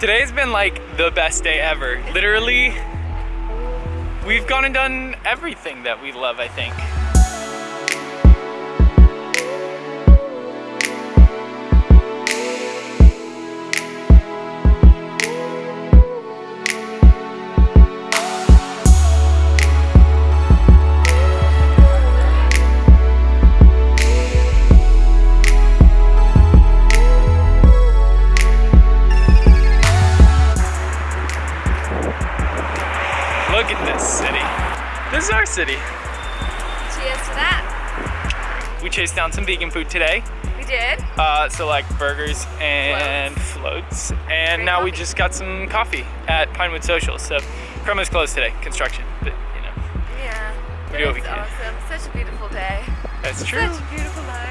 Today's been like the best day ever. Literally, we've gone and done everything that we love, I think. Look at this city. This is our city. Cheers to that. We chased down some vegan food today. We did. Uh, so like burgers and floats. And Great now we just got some coffee at Pinewood Social. So Chroma's closed today, construction. But you know, Yeah. We do what we It's can. awesome. Such a beautiful day. that's true. Such a beautiful night.